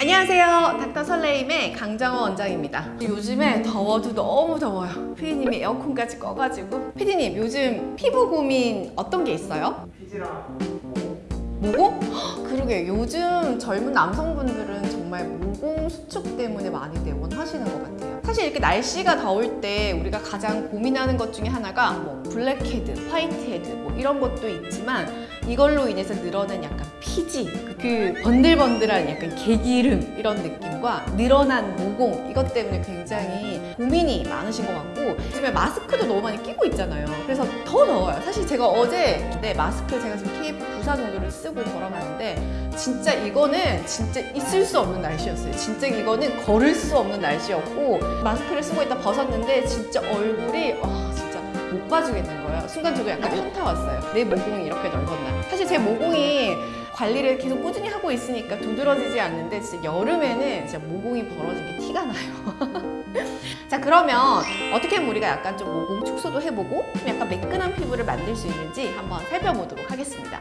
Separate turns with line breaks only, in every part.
안녕하세요. 닥터 설레임의 강정호 원장입니다. 요즘에 더워도 너무 더워요. 피디님이 에어컨까지 꺼가지고 피디님 요즘 피부 고민 어떤 게 있어요?
피지랑
모공? 헉, 그러게 요즘 젊은 남성분들은 정말 모공 수축 때문에 많이들 원하시는 것 같아요. 사실 이렇게 날씨가 더울 때 우리가 가장 고민하는 것 중에 하나가 뭐 블랙헤드, 화이트헤드 뭐 이런 것도 있지만 이걸로 인해서 늘어난 약간 피지, 그 번들번들한 약간 개기름 이런 느낌과 늘어난 모공 이것 때문에 굉장히 고민이 많으신 것 같고 요즘에 마스크도 너무 많이 끼고 있잖아요. 그래서 더 더워요. 사실 제가 어제 네, 마스크 제가 지금 KF94 정도를 쓰고 걸어가는데 진짜 이거는 진짜 있을 수 없는 날씨였어요. 진짜 이거는 걸을 수 없는 날씨였고 마스크를 쓰고 있다 벗었는데 진짜 얼굴이 아 진짜 못 봐주겠는 거예요. 순간적으로 약간 현타 왔어요. 내 모공이 이렇게 넓었나. 사실 제 모공이 관리를 계속 꾸준히 하고 있으니까 두드러지지 않는데 진짜 여름에는 진짜 모공이 벌어진 게 티가 나요. 자 그러면 어떻게 하면 우리가 약간 좀 모공 축소도 해보고 좀 약간 매끈한 피부를 만들 수 있는지 한번 살펴보도록 하겠습니다.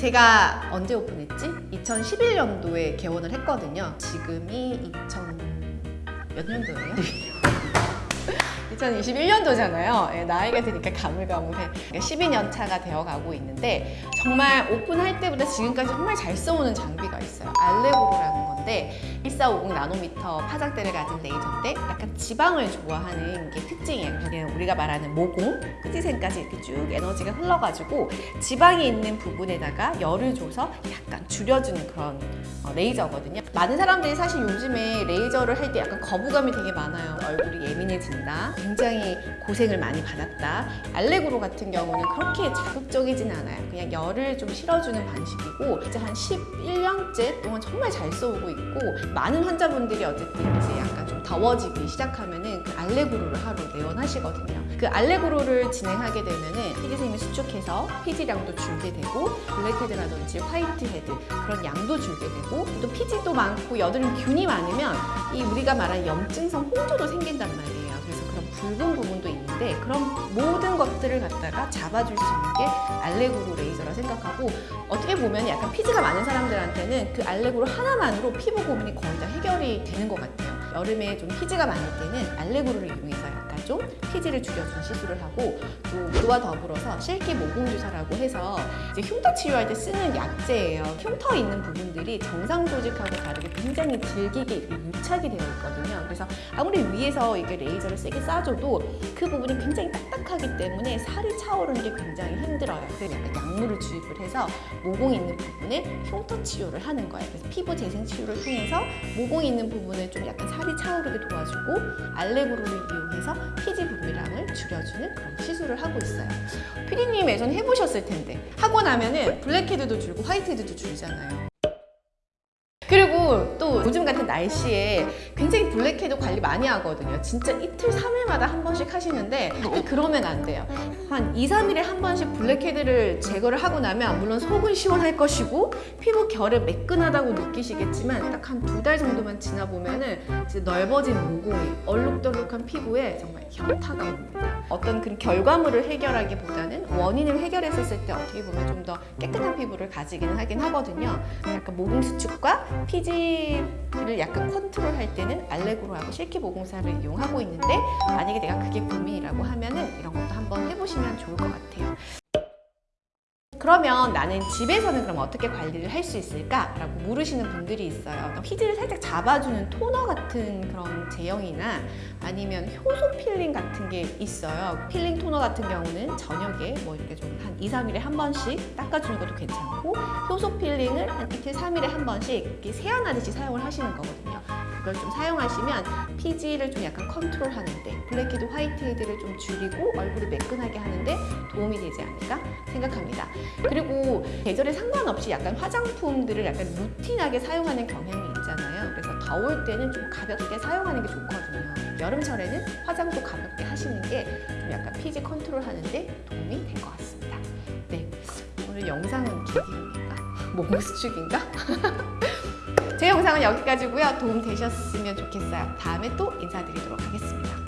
제가 언제 오픈했지? 2011년도에 개원을 했거든요. 지금이 2000... 몇 년도예요? 2021년도잖아요. 나이가 드니까 가물가물해. 12년 차가 되어가고 있는데 정말 오픈할 때보다 지금까지 정말 잘 써오는 장비가 있어요. 알레고로라는 건데 1450 나노미터 파장대를 가진 레이저인데 약간 지방을 좋아하는 게 특징이에요. 그냥 우리가 말하는 모공, 끝지생까지 이렇게 쭉 에너지가 흘러가지고 지방이 있는 부분에다가 열을 줘서 약간 줄여주는 그런 어, 레이저거든요. 많은 사람들이 사실 요즘에 레이저를 할 때 약간 거부감이 되게 많아요. 얼굴이 예민해진다. 굉장히 고생을 많이 받았다. 알레그로 같은 경우는 그렇게 자극적이진 않아요. 그냥 열을 좀 실어주는 방식이고 이제 한 11년째 동안 정말 잘 써오고 있고 많은 환자분들이 어쨌든 약간 좀 더워지기 시작 하면은 그 알레그로를 하루 내원하시거든요. 그 알레그로를 진행하게 되면은 피지샘이 수축해서 피지량도 줄게 되고 블랙헤드라든지 화이트헤드 그런 양도 줄게 되고 또 피지도 많고 여드름 균이 많으면 이 우리가 말하는 염증성 홍조도 생긴단 말이에요. 그래서 그런 붉은 부분도 있는데 그런 모든 것들을 갖다가 잡아줄 수 있는 게 알레그로 레이저라 생각하고 어떻게 보면 약간 피지가 많은 사람들한테는 그 알레그로 하나만으로 피부 고민이 거의 다 해결이 되는 것 같아요. 여름에 좀 피지가 많을 때는 알레그로를 이용해서 약간 좀 피지를 줄여주는 시술을 하고 또 그와 더불어서 실기 모공 주사라고 해서 흉터 치료할 때 쓰는 약재예요. 흉터 있는 부분들이 정상 조직하고 다르게 굉장히 질기게 유착이 되어 있거든요. 그래서 아무리 위에서 이게 레이저를 세게 쏴줘도 그 부분이 굉장히 딱딱하기 때문에 살이 차오르는 게 굉장히 힘들어요. 그래서 약간 약물을 주입을 해서 모공 있는 부분에 흉터 치료를 하는 거예요. 그래서 피부 재생 치료를 통해서 모공 있는 부분을 좀 약간 살이 차오르게 도와주고 알레그로를 이용해서 피지 분비량을 줄여주는 그런 시술을 하고 있어요. 피디 님 예전에 해보셨을 텐데 하고 나면은 블랙헤드도 줄고 화이트헤드도 줄잖아요. 그리고 또 요즘 같은 날씨에 굉장히 블랙헤드 관리 많이 하거든요. 진짜 이틀, 3일마다 한 번씩 하시는데 그러면 안 돼요. 한 2, 3일에 한 번씩 블랙헤드를 제거를 하고 나면 물론 속은 시원할 것이고 피부 결은 매끈하다고 느끼시겠지만 딱 한 두 달 정도만 지나 보면은 이제 넓어진 모공이 얼룩덜룩한 피부에 정말 현타가 옵니다. 어떤 그런 결과물을 해결하기보다는 원인을 해결했었을 때 어떻게 보면 좀 더 깨끗한 피부를 가지기는 하긴 하거든요. 약간 모공 수축과 피지 를 약간 컨트롤할 때는 알레그로하고 실키 모공사를 이용하고 있는데 만약에 내가 그게 고민이라고 하면은 이런 것도 한번 해보시면 좋을 것 같아요. 그러면 나는 집에서는 그럼 어떻게 관리를 할 수 있을까? 라고 물으시는 분들이 있어요. 피지를 살짝 잡아주는 토너 같은 그런 제형이나 아니면 효소 필링 같은 게 있어요. 필링 토너 같은 경우는 저녁에 뭐 이렇게 좀 한 2, 3일에 한 번씩 닦아주는 것도 괜찮고 효소 필링을 한 이틀, 3일에 한 번씩 이렇게 세안하듯이 사용을 하시는 거거든요. 그걸 좀 사용하시면 피지를 좀 약간 컨트롤 하는데 블랙헤드, 화이트헤드를 좀 줄이고 얼굴을 매끈하게 하는데 도움이 되지 않을까 생각합니다. 그리고 계절에 상관없이 약간 화장품들을 약간 루틴하게 사용하는 경향이 있잖아요. 그래서 더울 때는 좀 가볍게 사용하는 게 좋거든요. 여름철에는 화장도 가볍게 하시는 게 좀 약간 피지 컨트롤 하는데 도움이 될 것 같습니다. 네, 오늘 영상은 길기인가? 모공 수축인가? 제 영상은 여기까지고요. 도움 되셨으면 좋겠어요. 다음에 또 인사드리도록 하겠습니다.